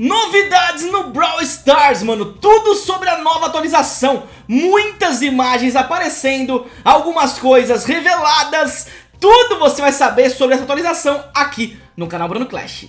Novidades no Brawl Stars, mano, tudo sobre a nova atualização, muitas imagens aparecendo, algumas coisas reveladas, tudo você vai saber sobre essa atualização aqui no canal Bruno Clash.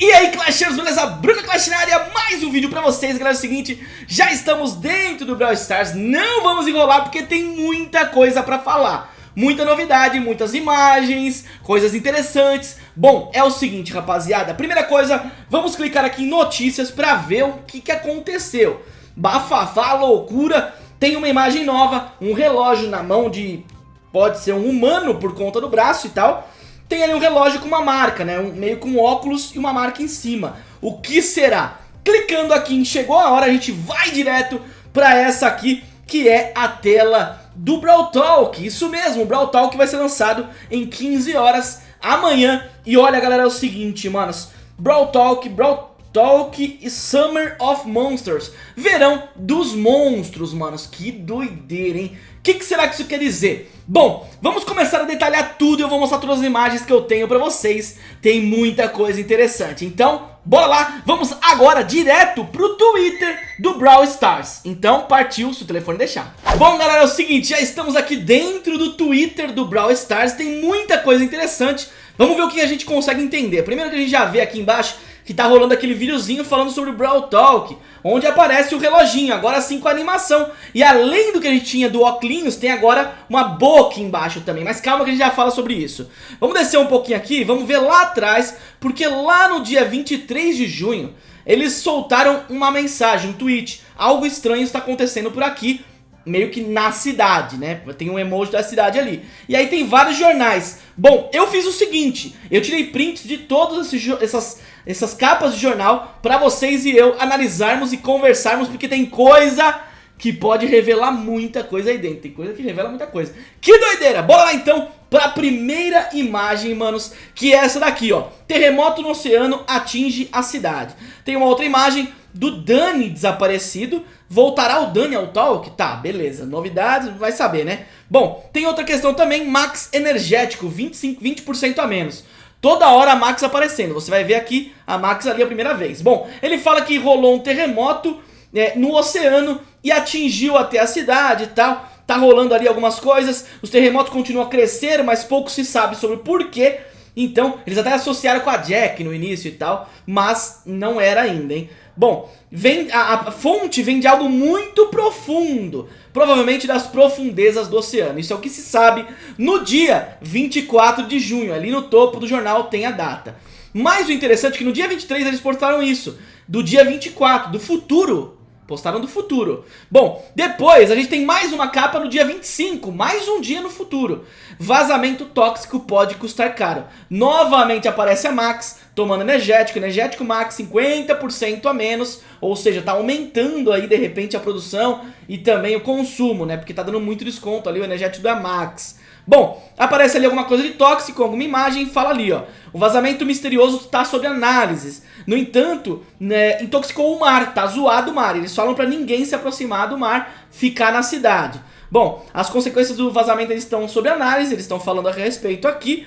E aí Clashers, beleza? Bruno Clash na área, mais um vídeo pra vocês, galera, é o seguinte, já estamos dentro do Brawl Stars, não vamos enrolar porque tem muita coisa pra falar muita novidade, muitas imagens, coisas interessantes. Bom, é o seguinte, rapaziada. Primeira coisa, vamos clicar aqui em notícias pra ver o que, que aconteceu. Bafafá, loucura. Tem uma imagem nova, um relógio na mão de... Pode ser um humano por conta do braço e tal. Tem ali um relógio com uma marca, né? Um, meio com óculos e uma marca em cima. O que será? Clicando aqui em chegou a hora, a gente vai direto pra essa aqui, que é a tela do Brawl Talk, isso mesmo, o Brawl Talk vai ser lançado em 15 horas amanhã. E olha galera, é o seguinte, manos, Brawl Talk, Brawl Talk e Summer of Monsters, verão dos monstros, manos, que doideira, hein? O que, que, será que isso quer dizer? Bom, vamos começar a detalhar tudo eu vou mostrar todas as imagens que eu tenho pra vocês. Tem muita coisa interessante, então bora lá, vamos agora direto pro Twitter Brawl Stars. Então partiu, se o telefone deixar. Bom galera, é o seguinte, já estamos aqui dentro do Twitter do Brawl Stars, tem muita coisa interessante. Vamos ver o que a gente consegue entender. Primeiro que a gente já vê aqui embaixo que tá rolando aquele videozinho falando sobre o Brawl Talk, onde aparece o reloginho, agora sim com animação. E além do que a gente tinha do Oclinhos, tem agora uma boca embaixo também, mas calma que a gente já fala sobre isso. Vamos descer um pouquinho aqui, vamos ver lá atrás, porque lá no dia 23 de junho, eles soltaram uma mensagem, um tweet, algo estranho está acontecendo por aqui, meio que na cidade, né? Tem um emoji da cidade ali. E aí tem vários jornais. Bom, eu fiz o seguinte, eu tirei prints de todas essas, essas capas de jornal pra vocês e eu analisarmos e conversarmos, porque tem coisa que pode revelar muita coisa aí dentro. Tem coisa que revela muita coisa. Que doideira! Bora lá então pra primeira imagem, manos, que é essa daqui, ó. Terremoto no oceano atinge a cidade. Tem uma outra imagem do Dani desaparecido. Voltará o Dani ao talk? Tá, beleza. Novidades, vai saber, né? Bom, tem outra questão também, max energético, 25, 20% a menos. Toda hora a Max aparecendo, você vai ver aqui a Max ali a primeira vez. Bom, ele fala que rolou um terremoto é, no oceano e atingiu até a cidade e tal. Tá rolando ali algumas coisas, os terremotos continuam a crescer, mas pouco se sabe sobre o porquê. Então, eles até associaram com a Jack no início e tal, mas não era ainda, hein? Bom, vem, a, a, fonte vem de algo muito profundo, provavelmente das profundezas do oceano. Isso é o que se sabe no dia 24 de junho, ali no topo do jornal tem a data. Mas o interessante é que no dia 23 eles postaram isso, do dia 24, do futuro Postaram do futuro. Bom, depois a gente tem mais uma capa no dia 25, mais um dia no futuro. Vazamento tóxico pode custar caro. Novamente aparece a Max tomando energético, energético Max 50% a menos, ou seja, tá aumentando aí de repente a produção e também o consumo, né? Porque tá dando muito desconto ali o energético da Max. Bom, aparece ali alguma coisa de tóxico, alguma imagem, fala ali, ó. O vazamento misterioso está sob análise. No entanto, né, intoxicou o mar, tá zoado o mar. Eles falam pra ninguém se aproximar do mar, ficar na cidade. Bom, as consequências do vazamento eles estão sob análise, eles estão falando a respeito aqui.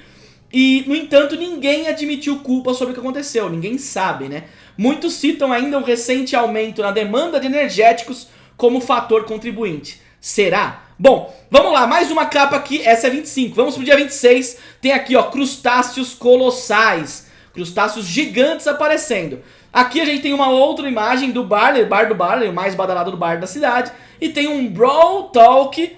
E, no entanto, ninguém admitiu culpa sobre o que aconteceu, ninguém sabe, né? Muitos citam ainda o recente aumento na demanda de energéticos como fator contribuinte. Será? Bom, vamos lá, mais uma capa aqui, essa é 25, vamos pro dia 26, tem aqui ó, crustáceos colossais, crustáceos gigantes aparecendo. Aqui a gente tem uma outra imagem do Barley, bar do Barley, o mais badalado do bar da cidade, e tem um Brawl Talk,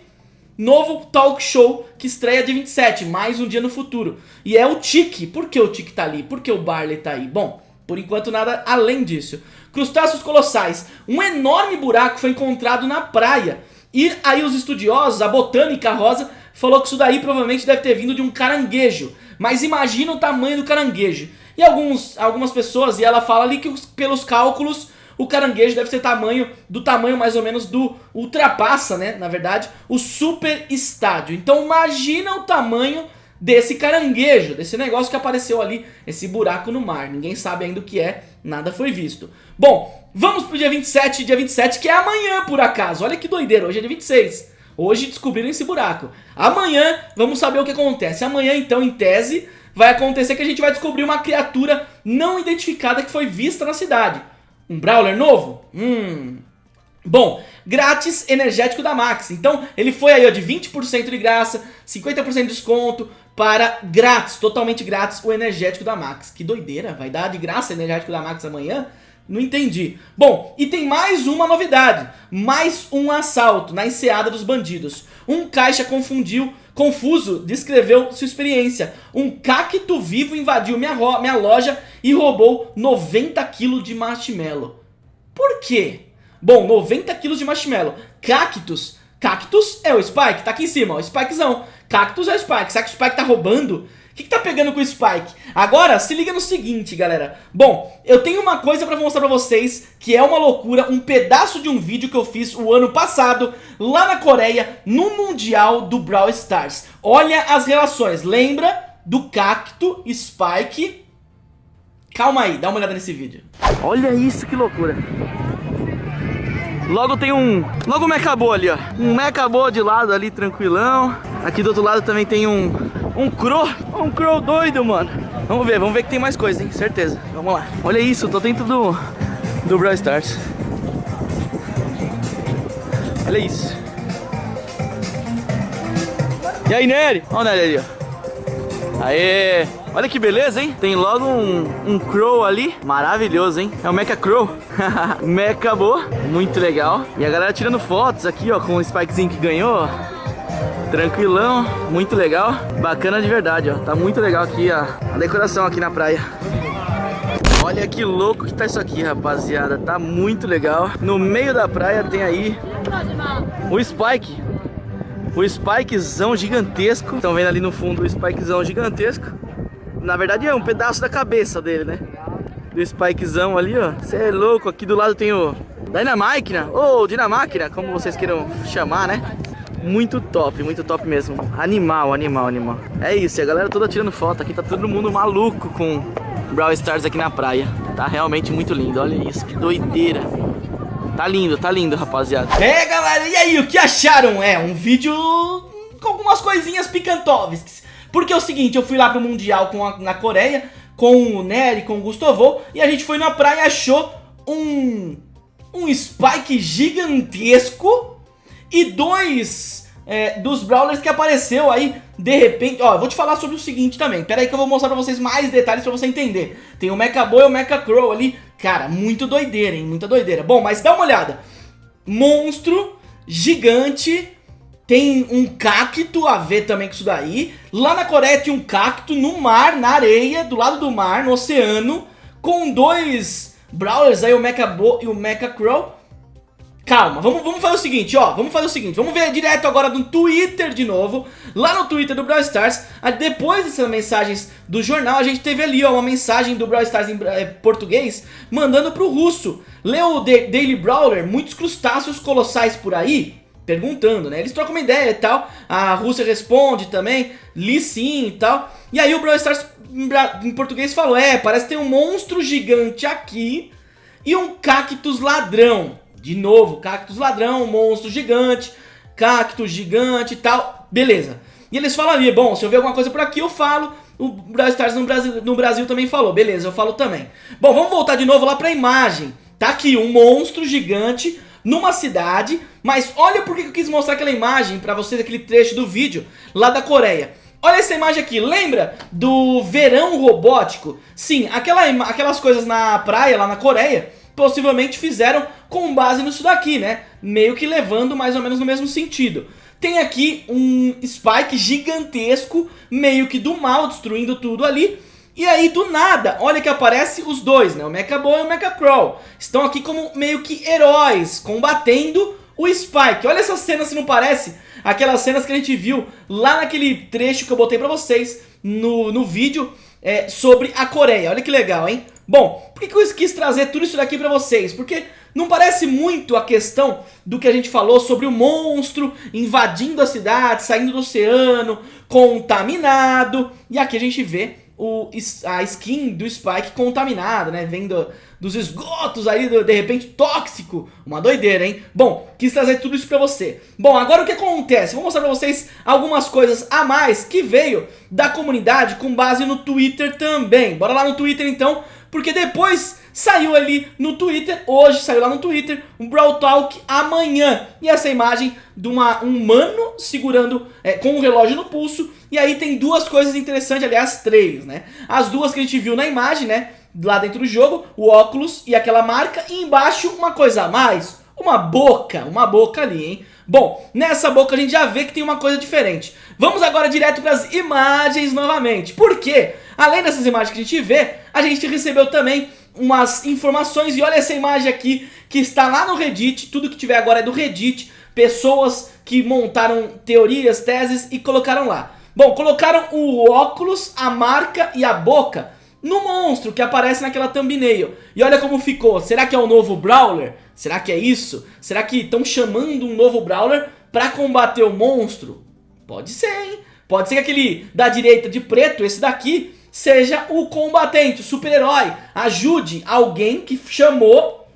novo talk show que estreia dia 27, mais um dia no futuro. E é o Tiki, por que o Tiki tá ali? Por que o Barley tá aí? Bom, por enquanto nada além disso. Crustáceos colossais, um enorme buraco foi encontrado na praia, e aí os estudiosos, a botânica rosa, falou que isso daí provavelmente deve ter vindo de um caranguejo. Mas imagina o tamanho do caranguejo. E alguns, algumas pessoas, e ela fala ali que pelos cálculos o caranguejo deve ser tamanho do tamanho mais ou menos do ultrapassa, né, na verdade, o super estádio. Então imagina o tamanho desse caranguejo, desse negócio que apareceu ali, esse buraco no mar. Ninguém sabe ainda o que é, nada foi visto. Bom, vamos pro dia 27, dia 27 que é amanhã por acaso, olha que doideira, hoje é dia 26. Hoje descobriram esse buraco. Amanhã vamos saber o que acontece. Amanhã então, em tese, vai acontecer que a gente vai descobrir uma criatura não identificada que foi vista na cidade. Um Brawler novo? Hum... Bom, grátis energético da Max. Então ele foi aí ó, de 20% de graça, 50% de desconto para grátis, totalmente grátis o energético da Max. Que doideira, vai dar de graça energético da Max amanhã? Não entendi. Bom, e tem mais uma novidade. Mais um assalto na enseada dos bandidos. Um caixa confundiu, confuso, descreveu sua experiência. Um cacto vivo invadiu minha, minha loja e roubou 90 quilos de marshmallow. Por quê? Bom, 90 quilos de marshmallow. Cactus. Cactus é o Spike, tá aqui em cima, ó, o Spikezão. Cactus é o Spike. Será que o Spike tá roubando? que, que tá pegando com o Spike? Agora, se liga no seguinte, galera. Bom, eu tenho uma coisa pra mostrar pra vocês que é uma loucura, um pedaço de um vídeo que eu fiz o ano passado, lá na Coreia, no Mundial do Brawl Stars. Olha as relações, lembra do Cacto, Spike... Calma aí, dá uma olhada nesse vídeo. Olha isso, que loucura. Logo tem um... Logo um Mechabô ali, ó. Um Mechabô de lado ali, tranquilão. Aqui do outro lado também tem um um crow, um crow doido, mano. Vamos ver, vamos ver que tem mais coisa, hein? Certeza. Vamos lá. Olha isso, tô dentro do, do Brawl Stars. Olha isso. E aí, Nery? Olha o Nery ali, ó. Aê! Olha que beleza, hein? Tem logo um, um Crow ali. Maravilhoso, hein? É o Mecha Crow. Mecha Boa. Muito legal. E a galera tirando fotos aqui, ó, com o Spikezinho que ganhou. Tranquilão, muito legal. Bacana de verdade, ó. Tá muito legal aqui a, a decoração aqui na praia. Olha que louco que tá isso aqui, rapaziada. Tá muito legal. No meio da praia tem aí o Spike. O Spikezão gigantesco. Estão vendo ali no fundo o Spikezão gigantesco. Na verdade é um pedaço da cabeça dele, né? Do Spikezão ali, ó. Você é louco. Aqui do lado tem o Dynamáquina, ou Dinamáquina, como vocês queiram chamar, né? Muito top, muito top mesmo. Animal, animal, animal. É isso, a galera toda tirando foto aqui, tá todo mundo maluco com Brawl Stars aqui na praia. Tá realmente muito lindo, olha isso, que doideira. Tá lindo, tá lindo, rapaziada. É, galera, e aí, o que acharam? É, um vídeo com algumas coisinhas picantovas. Porque é o seguinte, eu fui lá pro Mundial com a, na Coreia, com o Nery, com o Gustavo, e a gente foi na praia e achou um... um spike gigantesco e dois é, dos Brawlers que apareceu aí de repente. Ó, vou te falar sobre o seguinte também. Pera aí que eu vou mostrar pra vocês mais detalhes pra você entender. Tem o Mecha Boy e o Mecha Crow ali. Cara, muito doideira, hein? Muita doideira. Bom, mas dá uma olhada. Monstro, gigante, tem um cacto a ver também com isso daí. Lá na Coreia tem um cacto no mar, na areia, do lado do mar, no oceano, com dois Brawlers aí, o Mecha Bo e o Mecha Crow. Calma, vamos, vamos fazer o seguinte, ó, vamos fazer o seguinte, vamos ver direto agora no Twitter de novo, lá no Twitter do Brawl Stars, depois dessas mensagens do jornal, a gente teve ali, ó, uma mensagem do Brawl Stars em é, português, mandando pro russo, leu o Daily Brawler, muitos crustáceos colossais por aí, perguntando, né, eles trocam uma ideia e tal, a Rússia responde também, li sim e tal, e aí o Brawl Stars em português falou, é, parece que tem um monstro gigante aqui e um cactus ladrão, de novo, cactus ladrão, monstro gigante, cactus gigante e tal, beleza. E eles falam ali, bom, se eu ver alguma coisa por aqui eu falo, o Brawl Stars no Brasil, no Brasil também falou, beleza, eu falo também. Bom, vamos voltar de novo lá pra imagem. Tá aqui um monstro gigante numa cidade, mas olha por que eu quis mostrar aquela imagem pra vocês, aquele trecho do vídeo lá da Coreia. Olha essa imagem aqui, lembra do verão robótico? Sim, aquela, aquelas coisas na praia lá na Coreia possivelmente fizeram com base nisso daqui, né? Meio que levando mais ou menos no mesmo sentido. Tem aqui um Spike gigantesco, meio que do mal, destruindo tudo ali. E aí, do nada, olha que aparece os dois, né? O Mecha Boy e o Mecha Crow. Estão aqui como meio que heróis, combatendo o Spike. Olha essa cena, se não parece aquelas cenas que a gente viu lá naquele trecho que eu botei pra vocês no, no vídeo é, sobre a Coreia. Olha que legal, hein? Bom, por que, que eu quis trazer tudo isso daqui pra vocês? Porque não parece muito a questão do que a gente falou sobre o monstro invadindo a cidade, saindo do oceano, contaminado. E aqui a gente vê o, a skin do Spike contaminada, né? Vendo dos esgotos aí, do, de repente tóxico. Uma doideira, hein? Bom, quis trazer tudo isso pra você. Bom, agora o que acontece? Vou mostrar pra vocês algumas coisas a mais que veio da comunidade com base no Twitter também. Bora lá no Twitter então, porque depois saiu ali no Twitter, hoje saiu lá no Twitter, um Brawl Talk amanhã. E essa imagem de uma, um humano segurando, é, com um relógio no pulso, e aí tem duas coisas interessantes, aliás, três, né? As duas que a gente viu na imagem, né? Lá dentro do jogo, o óculos e aquela marca, e embaixo uma coisa a mais, uma boca, uma boca ali, hein? Bom, nessa boca a gente já vê que tem uma coisa diferente. Vamos agora direto para as imagens novamente. Por quê? Além dessas imagens que a gente vê, a gente recebeu também umas informações e olha essa imagem aqui que está lá no Reddit, tudo que tiver agora é do Reddit, pessoas que montaram teorias, teses e colocaram lá. Bom, colocaram o óculos, a marca e a boca no monstro que aparece naquela thumbnail. E olha como ficou. Será que é o novo Brawler? Será que é isso? Será que estão chamando um novo Brawler pra combater o monstro? Pode ser, hein? Pode ser que aquele da direita de preto, esse daqui, seja o combatente, o super-herói. Ajude alguém que chamou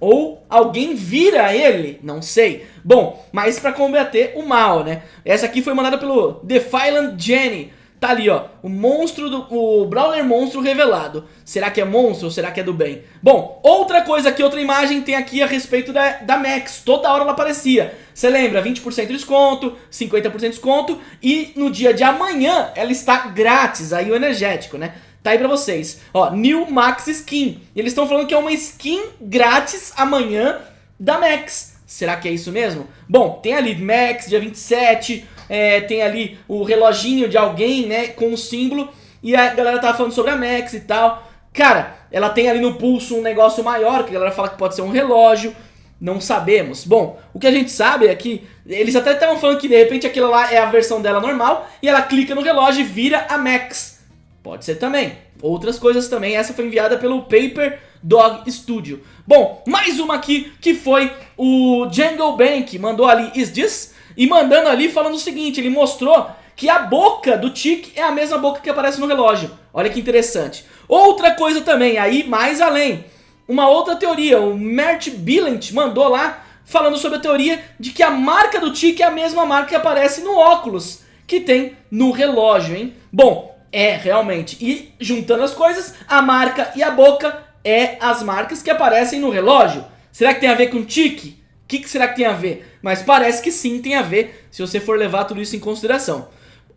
ou alguém vira ele, não sei. Bom, mas pra combater o mal, né? Essa aqui foi mandada pelo Defiant Jenny. Tá ali, ó, o monstro do... o Brawler monstro revelado. Será que é monstro ou será que é do bem? Bom, outra coisa que outra imagem tem aqui a respeito da, da Max. Toda hora ela aparecia. Você lembra? 20% de desconto, 50% de desconto e no dia de amanhã ela está grátis, aí o energético, né? Tá aí pra vocês. Ó, New Max Skin. Eles estão falando que é uma skin grátis amanhã da Max. Será que é isso mesmo? Bom, tem ali Max, dia 27, é, tem ali o reloginho de alguém, né, com o símbolo, e a galera tava falando sobre a Max e tal. Cara, ela tem ali no pulso um negócio maior, que a galera fala que pode ser um relógio, não sabemos. Bom, o que a gente sabe é que eles até estavam falando que de repente aquilo lá é a versão dela normal, e ela clica no relógio e vira a Max. Pode ser também. Outras coisas também, essa foi enviada pelo Paper Dog Studio. Bom, mais uma aqui que foi o Jungle Bank, mandou ali Is This? E mandando ali falando o seguinte, ele mostrou que a boca do Tic é a mesma boca que aparece no relógio. Olha que interessante. Outra coisa também, aí mais além, uma outra teoria, o Mert Billent mandou lá falando sobre a teoria de que a marca do Tic é a mesma marca que aparece no óculos que tem no relógio, hein? Bom, é realmente. E juntando as coisas, a marca e a boca é as marcas que aparecem no relógio. Será que tem a ver com tique? O que, que será que tem a ver? Mas parece que sim tem a ver, se você for levar tudo isso em consideração.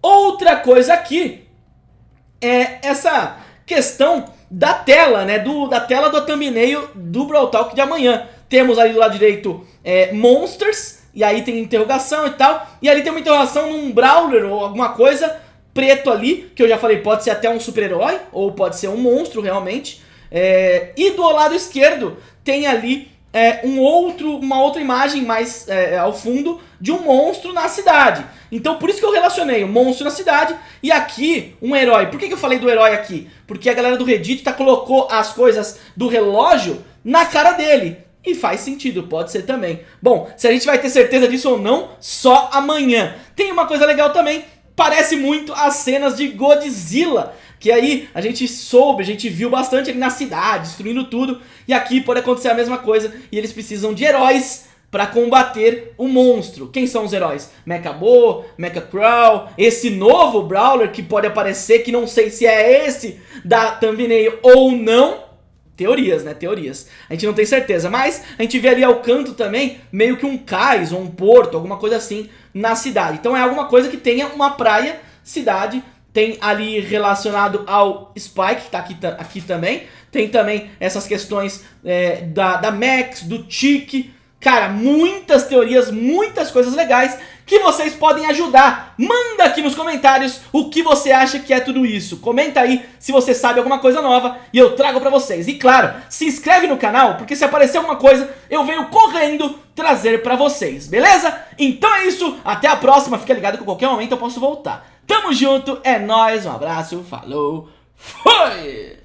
Outra coisa aqui é essa questão da tela, né? Do, da tela do thumbnail do Brawl Talk de amanhã. Temos ali do lado direito é, Monsters, e aí tem interrogação e tal. E ali tem uma interrogação num Brawler ou alguma coisa preto ali, que eu já falei, pode ser até um super-herói, ou pode ser um monstro realmente. É, e do lado esquerdo tem ali é, um outro, uma outra imagem mais é, ao fundo de um monstro na cidade. Então por isso que eu relacionei o monstro na cidade e aqui um herói. Por que, que eu falei do herói aqui? Porque a galera do Reddit tá, colocou as coisas do relógio na cara dele. E faz sentido, pode ser também. Bom, se a gente vai ter certeza disso ou não, só amanhã. Tem uma coisa legal também, parece muito as cenas de Godzilla que aí a gente soube, a gente viu bastante ali na cidade, destruindo tudo, e aqui pode acontecer a mesma coisa, e eles precisam de heróis para combater o monstro. Quem são os heróis? Mecha Bo, Mecha Crow, esse novo Brawler que pode aparecer, que não sei se é esse da thumbnail ou não, Teorias, né? Teorias. A gente não tem certeza, mas a gente vê ali ao canto também meio que um cais ou um porto, alguma coisa assim na cidade. Então é alguma coisa que tenha uma praia, cidade tem ali relacionado ao Spike, que tá aqui, aqui também. Tem também essas questões é, da, da Max, do Tiki. Cara, muitas teorias, muitas coisas legais que vocês podem ajudar. Manda aqui nos comentários o que você acha que é tudo isso. Comenta aí se você sabe alguma coisa nova e eu trago pra vocês. E claro, se inscreve no canal, porque se aparecer alguma coisa, eu venho correndo trazer pra vocês, beleza? Então é isso, até a próxima. Fica ligado que a qualquer momento eu posso voltar. Tamo junto, é nóis, um abraço, falou, foi!